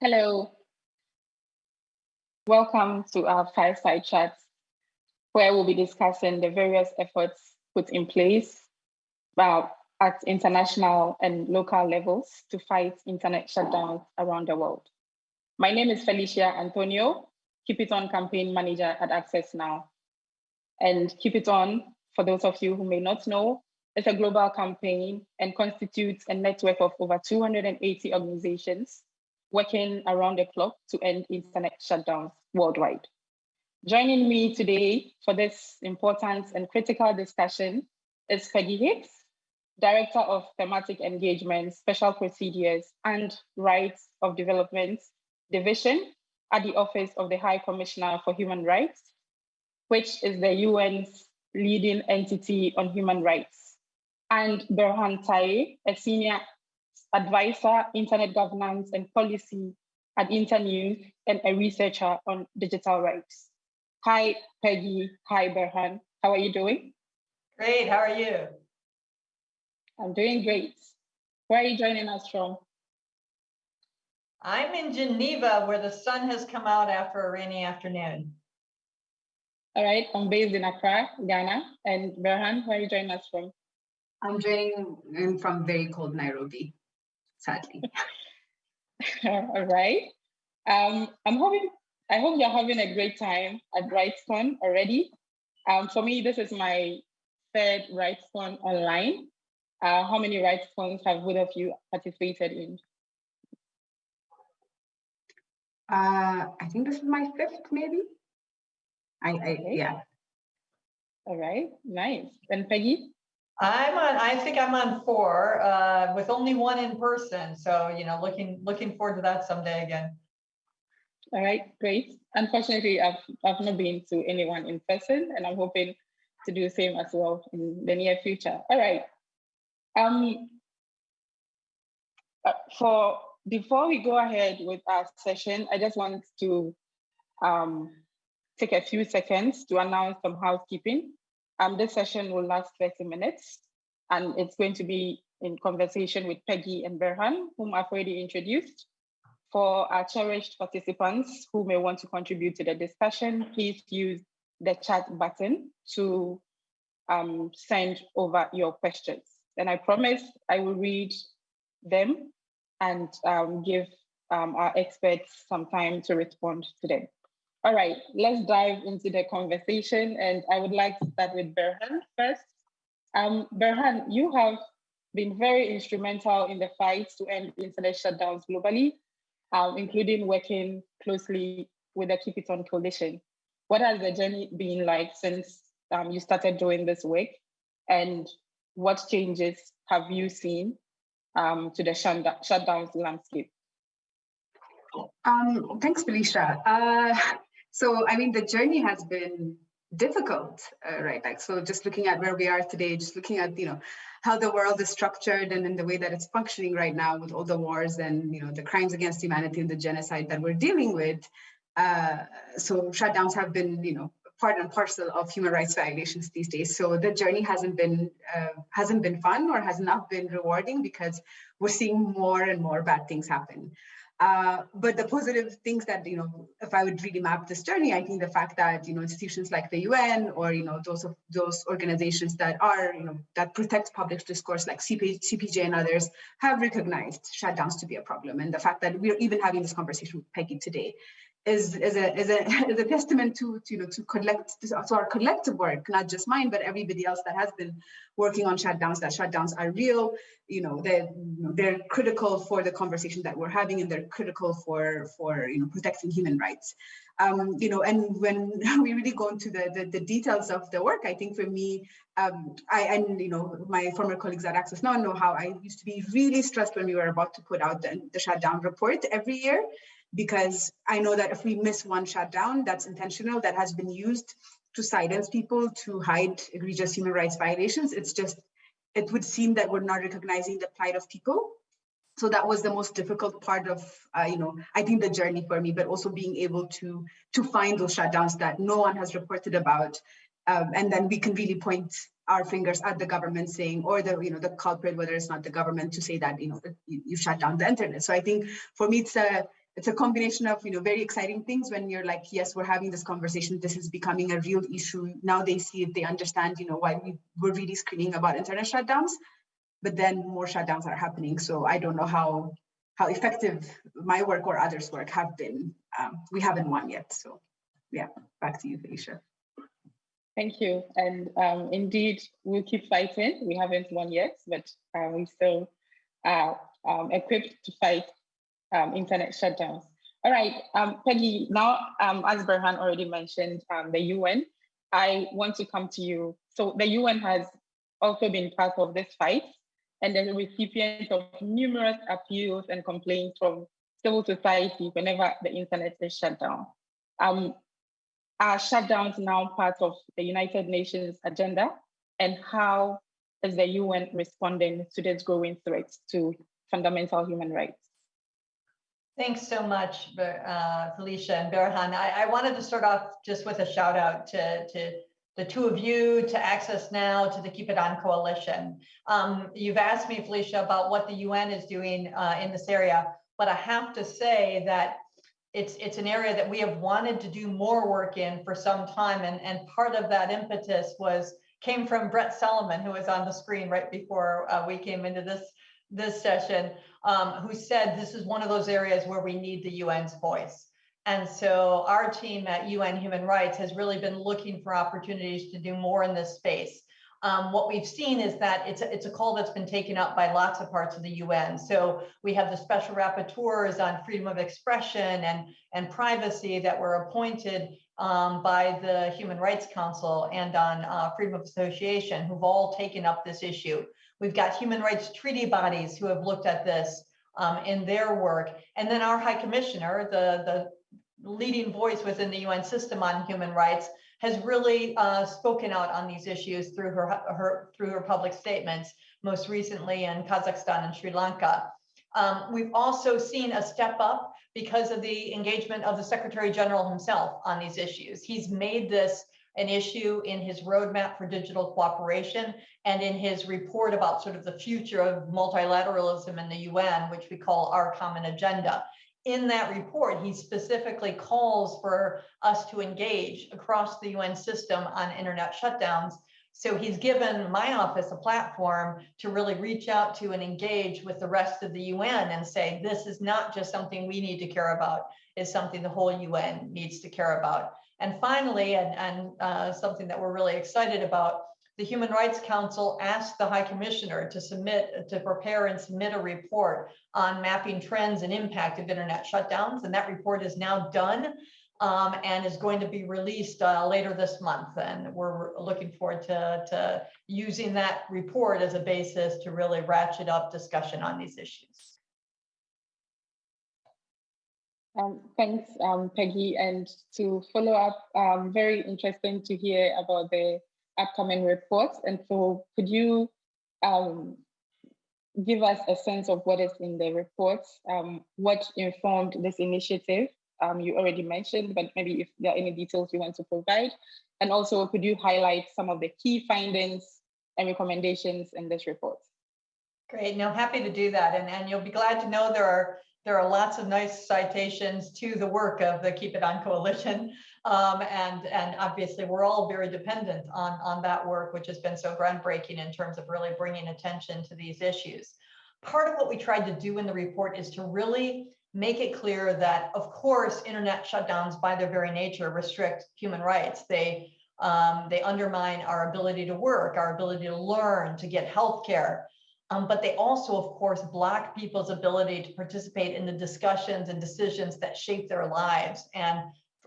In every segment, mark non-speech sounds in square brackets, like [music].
Hello. Welcome to our fireside chat, where we'll be discussing the various efforts put in place uh, at international and local levels to fight internet shutdowns around the world. My name is Felicia Anthonio, Keep It On campaign manager at Access Now. And Keep It On, for those of you who may not know, is a global campaign and constitutes a network of over 280 organizations working around the clock to end internet shutdowns worldwide. Joining me today for this important and critical discussion is Peggy Hicks, Director of Thematic Engagement, Special Procedures and Rights of Development Division at the Office of the High Commissioner for Human Rights, which is the UN's leading entity on human rights, and Berhan Taye, a Senior Advisor, Internet Governance and Policy at Internews, and a researcher on digital rights. Hi, Peggy. Hi, Berhan. How are you doing? Great. How are you? I'm doing great. Where are you joining us from? I'm in Geneva, where the sun has come out after a rainy afternoon. All right, I'm based in Accra, Ghana. And Berhan, where are you joining us from? I'm joining in from very cold Nairobi, sadly. [laughs] All right. Um, I'm hoping, I hope you're having a great time at RightsCon already. Um, for me, this is my third RightsCon online. Uh, how many RightsCons have both of you participated in? Uh, I think this is my fifth, maybe. I, I okay. yeah. All right, nice. And Peggy? I'm on. I think I'm on four, uh, with only one in person. So you know, looking looking forward to that someday again. All right, great. Unfortunately, I've I've not been to anyone in person, and I'm hoping to do the same as well in the near future. All right. Um. Uh, for before we go ahead with our session, I just want to um, take a few seconds to announce some housekeeping. Um, this session will last 30 minutes, and it's going to be in conversation with Peggy and Berhan, whom I've already introduced. For our cherished participants who may want to contribute to the discussion, please use the chat button to um, send over your questions. And I promise I will read them and um, give um, our experts some time to respond to them. All right, let's dive into the conversation. And I would like to start with Berhan first. Um, Berhan, you have been very instrumental in the fight to end internet shutdowns globally, um, including working closely with the Keep It On Coalition. What has the journey been like since um, you started doing this work? And what changes have you seen um, to the shutdowns landscape? Um, thanks, Felicia. Uh, so, I mean, the journey has been difficult, uh, right? Like, so just looking at where we are today, just looking at, you know, how the world is structured and in the way that it's functioning right now with all the wars and, you know, the crimes against humanity and the genocide that we're dealing with. Uh, so shutdowns have been, you know, part and parcel of human rights violations these days. So the journey hasn't been uh, hasn't been fun or has not been rewarding because we're seeing more and more bad things happen. Uh, but the positive things that, you know, if I would really map this journey, I think the fact that, you know, institutions like the UN or, you know, those of those organizations that are, you know, that protect public discourse like CP, CPJ and others have recognized shutdowns to be a problem. And the fact that we're even having this conversation with Peggy today is, is, a, is, a, [laughs] is a testament to, to, you know, to collect to our collective work, not just mine, but everybody else that has been working on shutdowns, that shutdowns are real, you know, they're, they're critical for the conversation that we're having and they're critical for, for you know, protecting human rights. Um, you know, and when [laughs] we really go into the, the, the, details of the work, I think for me, um, I, and you know, my former colleagues at Access Now know how I used to be really stressed when we were about to put out the, the shutdown report every year because I know that if we miss one shutdown that's intentional, that has been used to silence people, to hide egregious human rights violations, it's just, it would seem that we're not recognizing the plight of people. So that was the most difficult part of, uh, you know, I think the journey for me, but also being able to to find those shutdowns that no one has reported about, um, and then we can really point our fingers at the government saying, or the you know the culprit, whether it's not the government, to say that you know you, you shut down the internet. So I think for me, it's a it's a combination of you know very exciting things when you're like yes we're having this conversation. This is becoming a real issue. Now they see it they understand you know why we were really screening about internet shutdowns but then more shutdowns are happening. So i don't know how how effective my work or others work have been. Um, we haven't won yet. So yeah back to you felicia. Thank you. And um, indeed, we'll keep fighting. We haven't won yet, but uh, we still are um, equipped to fight um, internet shutdowns. All right, um, Peggy, now, um, as Berhan already mentioned, um, the UN, I want to come to you. So the UN has also been part of this fight and the recipient of numerous appeals and complaints from civil society whenever the internet is shut down. Um, are shutdowns now part of the United Nations agenda? And how is the UN responding to this growing threat to fundamental human rights? Thanks so much, uh, Felicia and Berhan. I, I, wanted to start off just with a shout out to, to the two of you, to Access Now, to the Keep It On Coalition. Um, you've asked me, Felicia, about what the UN is doing uh, in this area, but I have to say that it's it's an area that we have wanted to do more work in for some time and and part of that impetus was came from Brett Solomon who was on the screen right before uh, we came into this this session um, who said this is one of those areas where we need the UN's voice and so our team at UN Human Rights has really been looking for opportunities to do more in this space um, what we've seen is that it's a, it's a call that's been taken up by lots of parts of the UN. So we have the special rapporteurs on freedom of expression and, and privacy that were appointed um, by the Human Rights Council and on uh, freedom of association who've all taken up this issue. We've got human rights treaty bodies who have looked at this um, in their work. And then our High Commissioner, the, the leading voice within the UN system on human rights, has really uh, spoken out on these issues through her, her through her public statements, most recently in Kazakhstan and Sri Lanka. Um, we've also seen a step up because of the engagement of the Secretary General himself on these issues. He's made this an issue in his roadmap for digital cooperation and in his report about sort of the future of multilateralism in the UN, which we call our common agenda in that report, he specifically calls for us to engage across the UN system on internet shutdowns. So he's given my office a platform to really reach out to and engage with the rest of the UN and say, this is not just something we need to care about, it's something the whole UN needs to care about. And finally, and, and uh, something that we're really excited about, the Human Rights Council asked the High Commissioner to submit, to prepare and submit a report on mapping trends and impact of internet shutdowns. And that report is now done um, and is going to be released uh, later this month. And we're looking forward to, to using that report as a basis to really ratchet up discussion on these issues. Um, thanks, um, Peggy. And to follow up, um, very interesting to hear about the upcoming reports. And so could you um, give us a sense of what is in the reports, um, what informed this initiative? Um, you already mentioned, but maybe if there are any details you want to provide. And also could you highlight some of the key findings and recommendations in this report? Great, no, happy to do that. And, and you'll be glad to know there are there are lots of nice citations to the work of the Keep It On Coalition. Um, and, and obviously we're all very dependent on, on that work, which has been so groundbreaking in terms of really bringing attention to these issues. Part of what we tried to do in the report is to really make it clear that, of course, internet shutdowns by their very nature restrict human rights. They, um, they undermine our ability to work, our ability to learn, to get health care. Um, but they also, of course, block people's ability to participate in the discussions and decisions that shape their lives and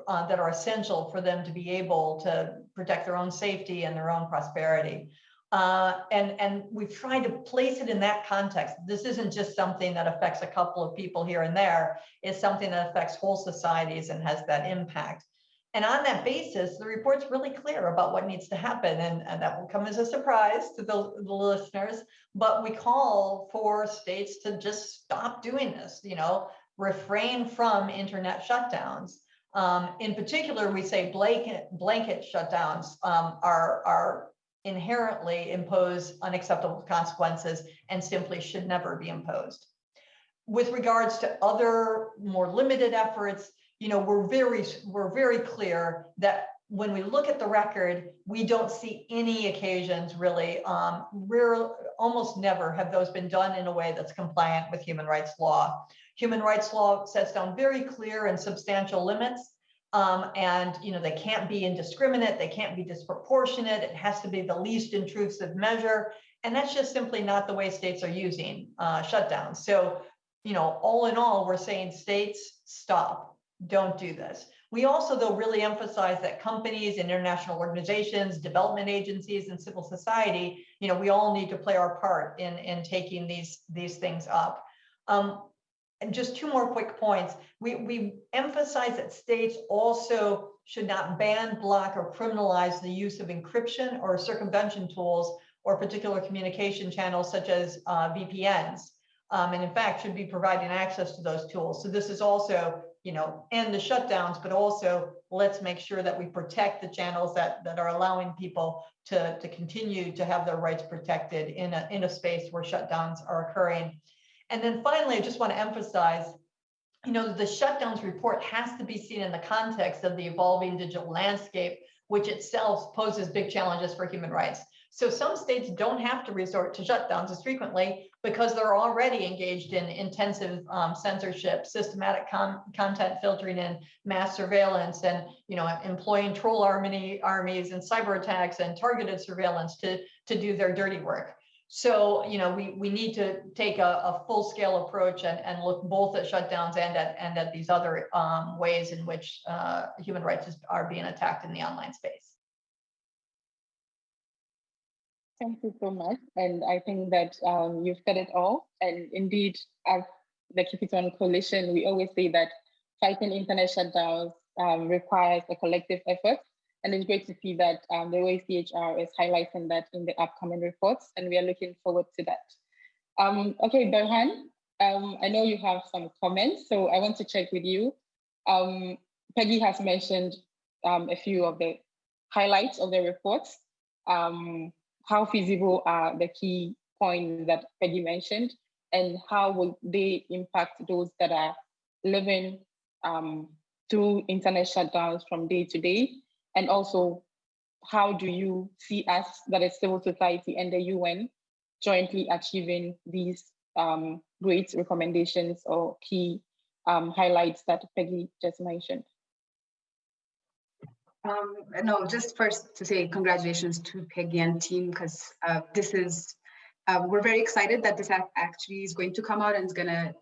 uh, that are essential for them to be able to protect their own safety and their own prosperity. Uh, and, and we've tried to place it in that context. This isn't just something that affects a couple of people here and there. It's something that affects whole societies and has that impact. And on that basis, the report's really clear about what needs to happen. And, and that will come as a surprise to the, the listeners. But we call for states to just stop doing this, you know, refrain from internet shutdowns. Um, in particular, we say blanket, blanket shutdowns um, are, are inherently impose unacceptable consequences and simply should never be imposed. with regards to other more limited efforts, you know, we're very, we're very clear that when we look at the record, we don't see any occasions really, um, rare, almost never have those been done in a way that's compliant with human rights law. Human rights law sets down very clear and substantial limits um, and you know they can't be indiscriminate, they can't be disproportionate. It has to be the least intrusive measure, and that's just simply not the way states are using uh, shutdowns. So, you know, all in all, we're saying states stop, don't do this. We also, though, really emphasize that companies and international organizations, development agencies, and civil society, you know, we all need to play our part in in taking these these things up. Um, and just two more quick points. We, we emphasize that states also should not ban, block, or criminalize the use of encryption or circumvention tools or particular communication channels such as uh, VPNs. Um, and in fact, should be providing access to those tools. So this is also, you know, end the shutdowns, but also let's make sure that we protect the channels that, that are allowing people to, to continue to have their rights protected in a, in a space where shutdowns are occurring. And then finally, I just want to emphasize, you know, the shutdowns report has to be seen in the context of the evolving digital landscape, which itself poses big challenges for human rights. So some states don't have to resort to shutdowns as frequently because they're already engaged in intensive um, censorship, systematic content filtering and mass surveillance and, you know, employing troll army, armies and cyber attacks and targeted surveillance to, to do their dirty work. So, you know, we, we need to take a, a full scale approach and, and look both at shutdowns and at, and at these other um, ways in which uh, human rights is, are being attacked in the online space. Thank you so much. And I think that um, you've said it all. And indeed, as the Keep It On Coalition, we always say that fighting internet shutdowns um, requires a collective effort and it's great to see that um, the OACHR is highlighting that in the upcoming reports, and we are looking forward to that. Um, okay, Berhan, um, I know you have some comments, so I want to check with you. Um, Peggy has mentioned a few of the highlights of the reports. Um, how feasible are the key points that Peggy mentioned, and how will they impact those that are living through internet shutdowns from day to day? And also, how do you see us, that is civil society and the UN, jointly achieving these um, great recommendations or key um, highlights that Peggy just mentioned? Um, no, just first to say congratulations to Peggy and team because uh, this is, uh, we're very excited that this actually is going to come out and is going to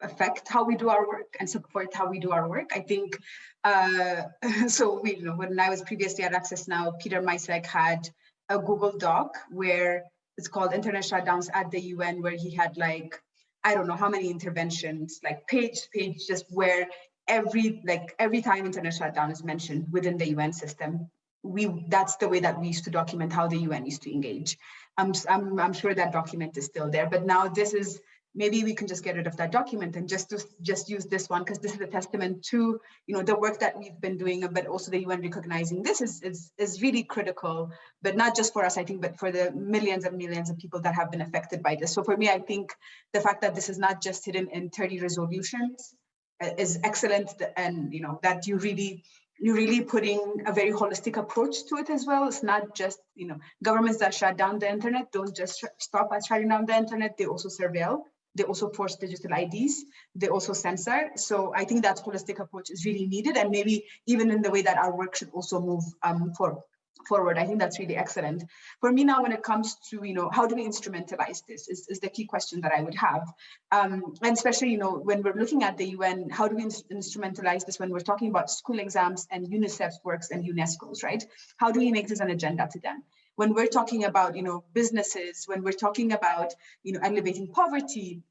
affect how we do our work and support how we do our work. I think, uh, [laughs] so we, you know, when I was previously at Access Now, Peter Micek had a Google Doc where it's called Internet Shutdowns at the UN, where he had like, I don't know how many interventions, like page page, just where every like every time internet shutdown is mentioned within the UN system, we that's the way that we used to document how the UN used to engage. I'm I'm, I'm sure that document is still there, but now this is maybe we can just get rid of that document and just just use this one because this is a testament to you know the work that we've been doing but also the UN recognizing this is, is is really critical but not just for us I think but for the millions and millions of people that have been affected by this so for me I think the fact that this is not just hidden in 30 resolutions is excellent and you know that you really you're really putting a very holistic approach to it as well. It's not just, you know, governments that shut down the internet don't just stop at shutting down the internet, they also surveil. They also force digital IDs. They also censor. So I think that holistic approach is really needed. And maybe even in the way that our work should also move um, for, forward. I think that's really excellent. For me now, when it comes to, you know, how do we instrumentalize this is, is the key question that I would have. Um, and especially, you know, when we're looking at the UN, how do we instrumentalize this when we're talking about school exams and UNICEF's works and UNESCO's, right? How do we make this an agenda to them? when we're talking about, you know, businesses, when we're talking about, you know, elevating poverty,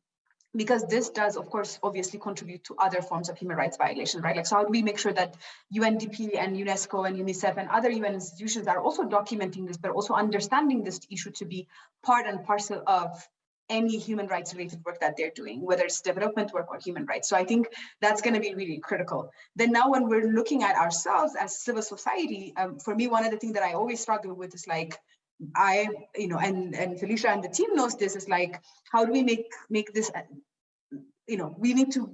because this does, of course, obviously contribute to other forms of human rights violation, right? Like, so how do we make sure that UNDP and UNESCO and UNICEF and other UN institutions are also documenting this, but also understanding this issue to be part and parcel of any human rights related work that they're doing, whether it's development work or human rights. So I think that's going to be really critical. Then now when we're looking at ourselves as civil society, um, for me, one of the things that I always struggle with is like, I, you know, and, and Felicia and the team knows this is like, how do we make, make this you know, we need to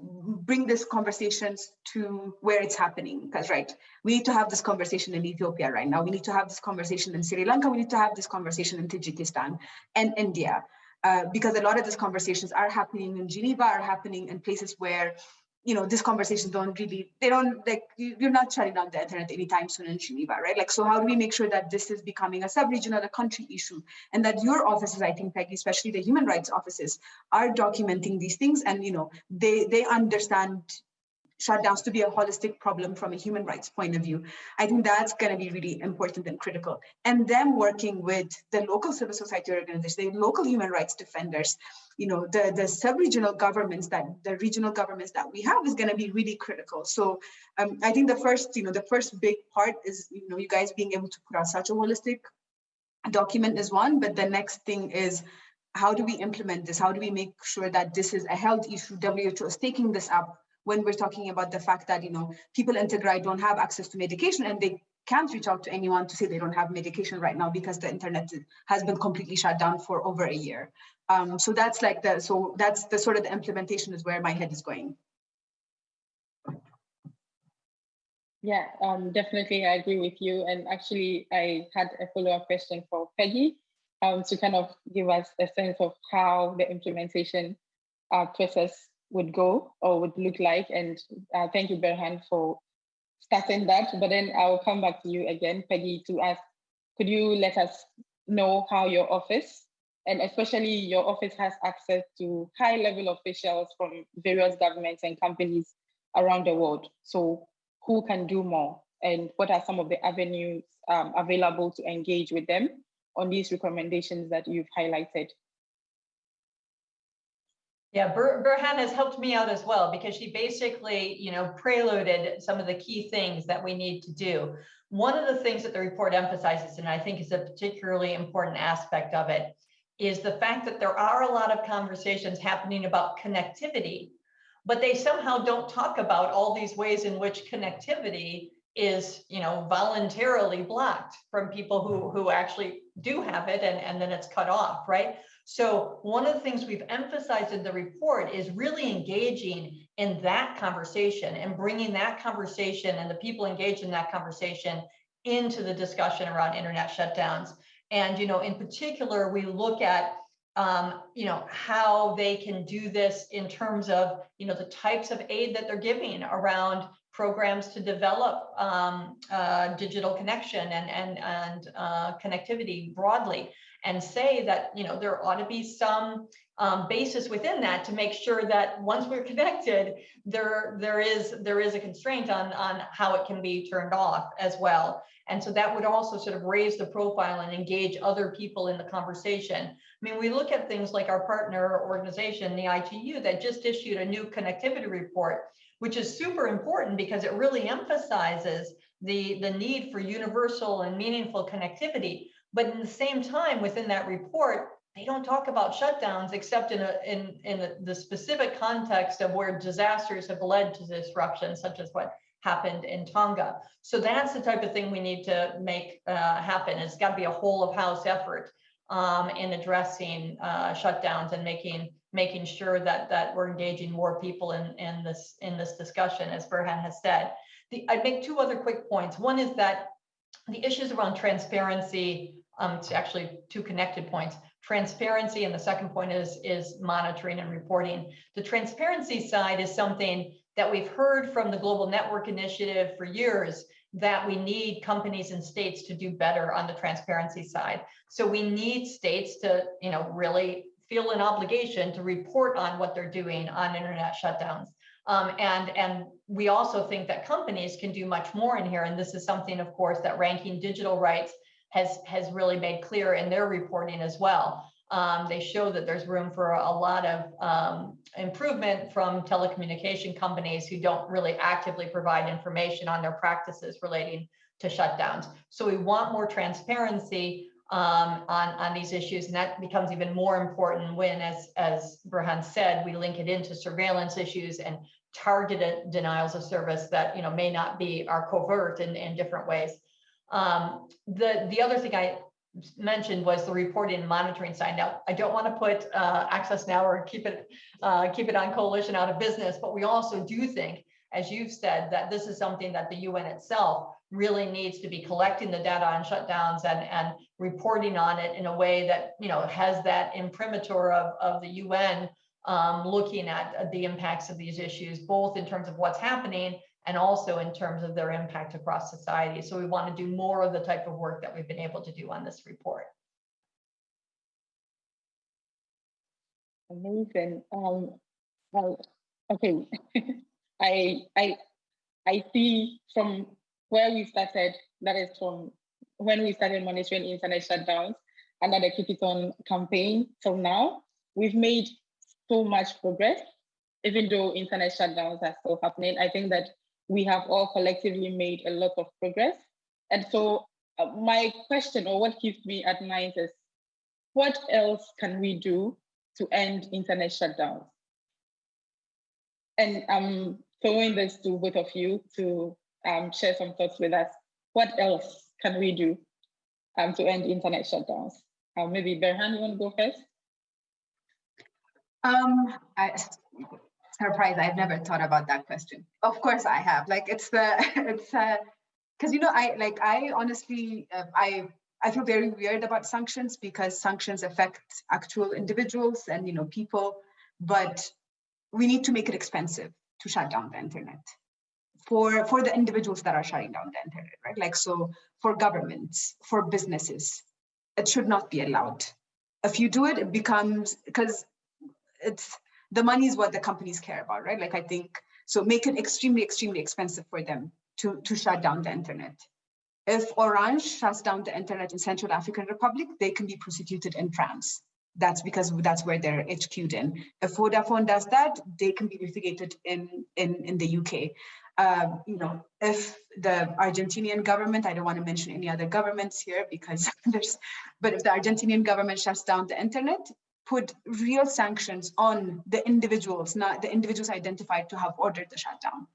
bring this conversations to where it's happening because right, we need to have this conversation in Ethiopia right now. We need to have this conversation in Sri Lanka. We need to have this conversation in Tajikistan and India. Uh, because a lot of these conversations are happening in Geneva, are happening in places where you know, these conversations don't really, they don't like, you're not shutting down the internet anytime soon in Geneva, right? Like, so how do we make sure that this is becoming a sub-regional, a country issue and that your offices, I think, Peggy, especially the human rights offices are documenting these things and, you know, they, they understand shutdowns to be a holistic problem from a human rights point of view. I think that's going to be really important and critical. And them working with the local civil society organizations, the local human rights defenders, you know, the, the sub-regional governments that the regional governments that we have is going to be really critical. So um, I think the first, you know, the first big part is, you know, you guys being able to put out such a holistic document is one, but the next thing is how do we implement this? How do we make sure that this is a health issue? WHO is taking this up when we're talking about the fact that, you know, people in Tigray don't have access to medication and they can't reach out to anyone to say they don't have medication right now because the internet has been completely shut down for over a year. Um, so that's like the, so that's the sort of the implementation is where my head is going. Yeah, um, definitely I agree with you. And actually I had a follow-up question for Peggy um, to kind of give us a sense of how the implementation uh, process would go or would look like. And uh, thank you, Berhan, for starting that. But then I'll come back to you again, Peggy, to ask, could you let us know how your office, and especially your office has access to high level officials from various governments and companies around the world. So who can do more? And what are some of the avenues um, available to engage with them on these recommendations that you've highlighted? Yeah, Bur Berhan has helped me out as well because she basically, you know, preloaded some of the key things that we need to do. One of the things that the report emphasizes, and I think is a particularly important aspect of it, is the fact that there are a lot of conversations happening about connectivity, but they somehow don't talk about all these ways in which connectivity is, you know, voluntarily blocked from people who, who actually do have it and, and then it's cut off, right? So one of the things we've emphasized in the report is really engaging in that conversation and bringing that conversation and the people engaged in that conversation into the discussion around internet shutdowns. And, you know, in particular, we look at, um, you know, how they can do this in terms of, you know, the types of aid that they're giving around programs to develop um, uh, digital connection and, and, and uh, connectivity broadly and say that you know there ought to be some um, basis within that to make sure that once we're connected, there there is there is a constraint on on how it can be turned off as well. And so that would also sort of raise the profile and engage other people in the conversation. I mean, we look at things like our partner organization, the ITU, that just issued a new connectivity report, which is super important because it really emphasizes the, the need for universal and meaningful connectivity. But in the same time, within that report, they don't talk about shutdowns except in a, in in a, the specific context of where disasters have led to disruption, such as what happened in Tonga. So that's the type of thing we need to make uh, happen. It's got to be a whole of house effort um, in addressing uh, shutdowns and making making sure that that we're engaging more people in in this in this discussion, as Berhan has said. The, I'd make two other quick points. One is that the issues around transparency um, it's actually two connected points. Transparency, and the second point is, is monitoring and reporting. The transparency side is something that we've heard from the Global Network Initiative for years that we need companies and states to do better on the transparency side. So we need states to, you know, really feel an obligation to report on what they're doing on internet shutdowns. Um, and, and we also think that companies can do much more in here. And this is something, of course, that Ranking Digital Rights has, has really made clear in their reporting as well. Um, they show that there's room for a lot of um, improvement from telecommunication companies who don't really actively provide information on their practices relating to shutdowns. So we want more transparency um, on, on these issues, and that becomes even more important when, as, as Berhan said, we link it into surveillance issues and targeted denials of service that you know may not be are covert in, in different ways. Um, the, the other thing I mentioned was the reporting and monitoring side. Now, I don't want to put uh, Access Now or keep it uh, keep it on coalition out of business, but we also do think, as you've said, that this is something that the UN itself really needs to be collecting the data on shutdowns and, and reporting on it in a way that you know has that imprimatur of, of the UN um, looking at the impacts of these issues, both in terms of what's happening and also in terms of their impact across society. So we want to do more of the type of work that we've been able to do on this report. Amazing. Um, well, okay. [laughs] I I I see from where we started, that is from when we started monitoring internet shutdowns under the Keep It On campaign till now, we've made so much progress, even though internet shutdowns are still happening. I think that we have all collectively made a lot of progress. And so uh, my question or what keeps me at night is, what else can we do to end internet shutdowns? And I'm throwing this to both of you to um, share some thoughts with us. What else can we do um, to end internet shutdowns? Uh, maybe Berhan, you want to go first? Um, I, surprised I've never thought about that question. Of course I have. Like it's the [laughs] it's uh because you know I like I honestly uh, I I feel very weird about sanctions because sanctions affect actual individuals and you know people, but we need to make it expensive to shut down the internet for for the individuals that are shutting down the internet, right? Like so for governments, for businesses, it should not be allowed. If you do it, it becomes because it's the money is what the companies care about, right? Like I think, so make it extremely, extremely expensive for them to, to shut down the internet. If Orange shuts down the internet in Central African Republic, they can be prosecuted in France. That's because that's where they're HQ'd in. If Vodafone does that, they can be litigated in, in, in the UK. Um, you know, if the Argentinian government, I don't want to mention any other governments here because [laughs] there's, but if the Argentinian government shuts down the internet, put real sanctions on the individuals, not the individuals identified to have ordered the shutdown.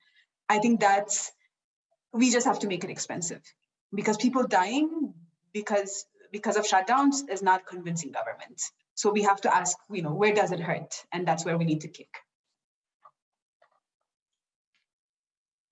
I think that's, we just have to make it expensive because people dying because because of shutdowns is not convincing governments. So we have to ask, you know, where does it hurt? And that's where we need to kick.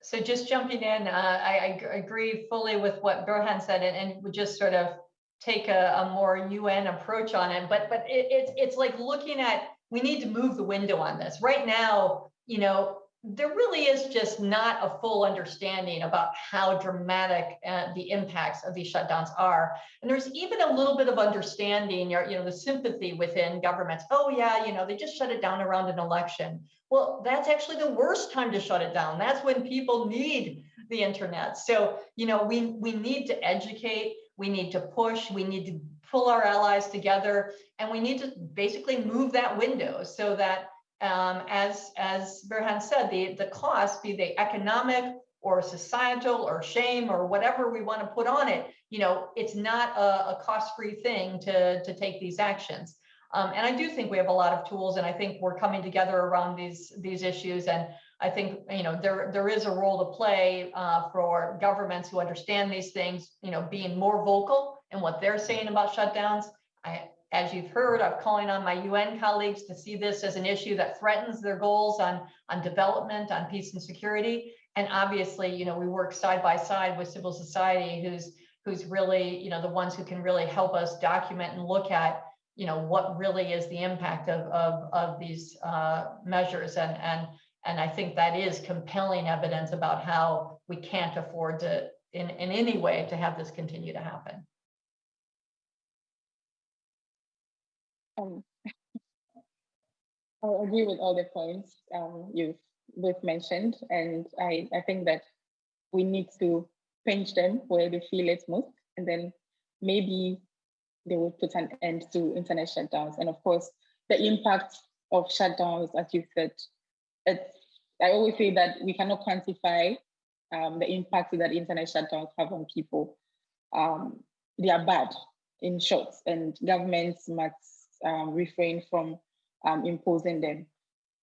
So just jumping in, uh, I, I, agree fully with what Berhan said and, and just sort of take a, a more UN approach on it. But but it, it's it's like looking at we need to move the window on this right now. You know, there really is just not a full understanding about how dramatic uh, the impacts of these shutdowns are. And there's even a little bit of understanding or, you know, the sympathy within governments. Oh yeah, you know, they just shut it down around an election. Well, that's actually the worst time to shut it down. That's when people need the internet. So, you know, we, we need to educate we need to push, we need to pull our allies together, and we need to basically move that window so that um, as, as Berhan said, the, the cost, be they economic or societal or shame or whatever we want to put on it, you know, it's not a, a cost-free thing to, to take these actions. Um, and I do think we have a lot of tools, and I think we're coming together around these these issues. And I think you know there there is a role to play uh, for governments who understand these things. You know, being more vocal in what they're saying about shutdowns. I, as you've heard, I'm calling on my UN colleagues to see this as an issue that threatens their goals on on development, on peace and security. And obviously, you know, we work side by side with civil society, who's who's really you know the ones who can really help us document and look at you know what really is the impact of of, of these uh, measures and and and I think that is compelling evidence about how we can't afford to, in, in any way, to have this continue to happen. Um, [laughs] I agree with all the points um, you've both mentioned, and I, I think that we need to pinch them where they feel it most, and then maybe they will put an end to internet shutdowns. And of course, the impact of shutdowns, as you said, it's, I always say that we cannot quantify um, the impact that internet shutdowns have on people. Um, they are bad, in short, and governments must um, refrain from um, imposing them.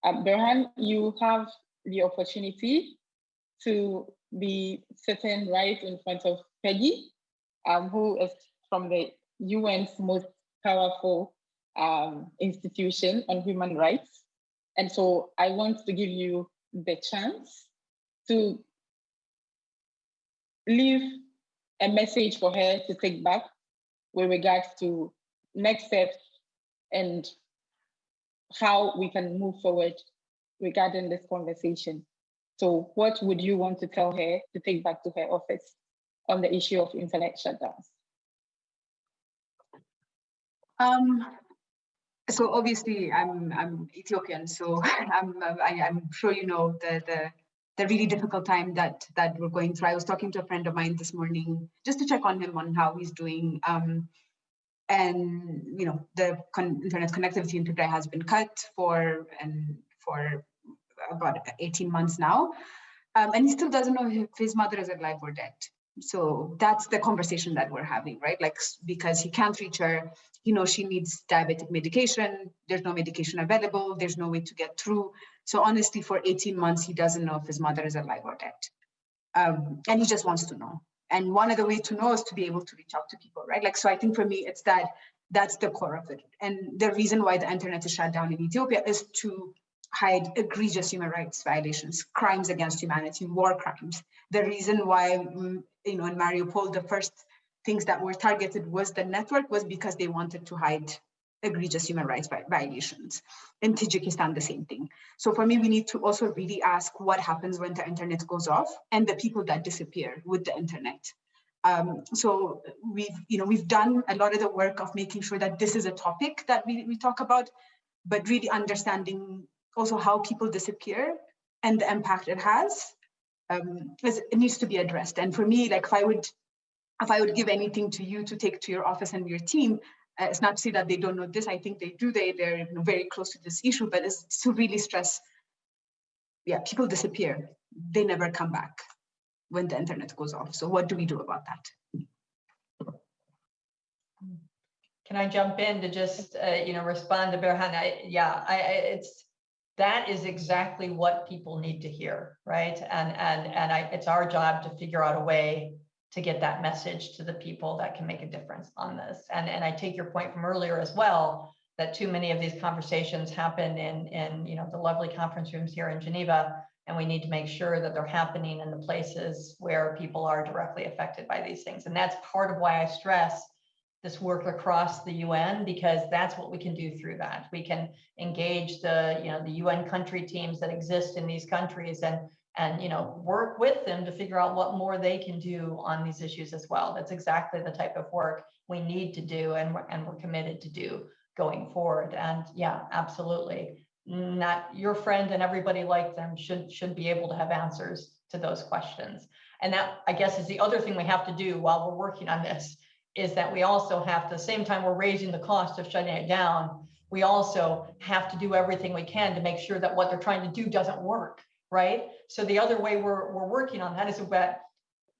Um, Berhan, you have the opportunity to be sitting right in front of Peggy, um, who is from the UN's most powerful um, institution on human rights. And so I want to give you the chance to leave a message for her to take back with regards to next steps and how we can move forward regarding this conversation. So what would you want to tell her to take back to her office on the issue of internet shutdowns? Um, so obviously I'm I'm Ethiopian, so [laughs] I'm I, am sure you know the the the really difficult time that that we're going through. I was talking to a friend of mine this morning just to check on him on how he's doing. Um, and you know the con internet connectivity in Tigray has been cut for and for about 18 months now, um, and he still doesn't know if his mother is alive or dead. So that's the conversation that we're having, right? Like because he can't reach her, you know, she needs diabetic medication. There's no medication available. There's no way to get through. So honestly, for 18 months, he doesn't know if his mother is alive or dead. Um, and he just wants to know. And one of the ways to know is to be able to reach out to people, right? Like, so I think for me, it's that that's the core of it. And the reason why the internet is shut down in Ethiopia is to hide egregious human rights violations, crimes against humanity, war crimes. The reason why, mm, you know, in Mariupol, the first things that were targeted was the network was because they wanted to hide egregious human rights violations. In Tajikistan, the same thing. So for me, we need to also really ask what happens when the internet goes off and the people that disappear with the internet. Um, so we've, you know, we've done a lot of the work of making sure that this is a topic that we, we talk about, but really understanding also how people disappear and the impact it has. Um, it needs to be addressed. And for me, like if I would, if I would give anything to you to take to your office and your team, uh, it's not to say that they don't know this. I think they do. They they're you know, very close to this issue, but it's to really stress. Yeah, people disappear. They never come back when the internet goes off. So what do we do about that? Can I jump in to just uh, you know respond to Berhan? I, yeah, I, I, it's that is exactly what people need to hear, right? And and and I, it's our job to figure out a way to get that message to the people that can make a difference on this. And, and I take your point from earlier as well, that too many of these conversations happen in, in you know, the lovely conference rooms here in Geneva, and we need to make sure that they're happening in the places where people are directly affected by these things. And that's part of why I stress this work across the UN because that's what we can do through that. We can engage the, you know, the UN country teams that exist in these countries and and you know work with them to figure out what more they can do on these issues as well. That's exactly the type of work we need to do and we're, and we're committed to do going forward. And yeah absolutely. Not your friend and everybody like them should should be able to have answers to those questions. And that i guess is the other thing we have to do while we're working on this is that we also have to the same time we're raising the cost of shutting it down we also have to do everything we can to make sure that what they're trying to do doesn't work right? So the other way we're, we're working on that is that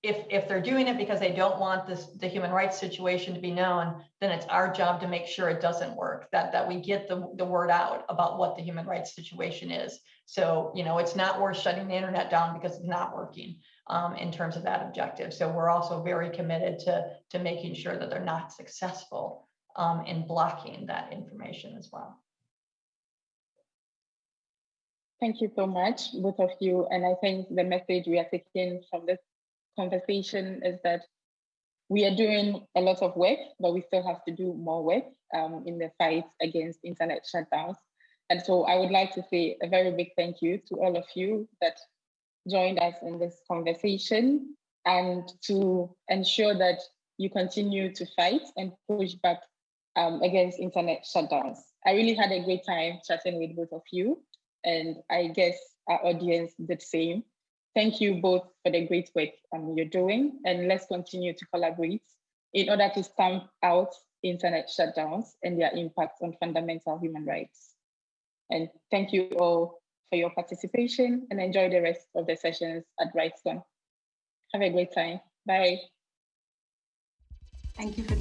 if, if they're doing it because they don't want this, the human rights situation to be known, then it's our job to make sure it doesn't work, that, that we get the, the word out about what the human rights situation is. So, you know, it's not worth shutting the internet down because it's not working um, in terms of that objective. So we're also very committed to, to making sure that they're not successful um, in blocking that information as well. Thank you so much, both of you. And I think the message we are taking from this conversation is that we are doing a lot of work, but we still have to do more work um, in the fight against internet shutdowns. And so I would like to say a very big thank you to all of you that joined us in this conversation and to ensure that you continue to fight and push back um, against internet shutdowns. I really had a great time chatting with both of you and I guess our audience did the same. Thank you both for the great work um, you're doing, and let's continue to collaborate in order to stamp out internet shutdowns and their impact on fundamental human rights. And thank you all for your participation and enjoy the rest of the sessions at RightsCon. Have a great time. Bye. Thank you, Felicia.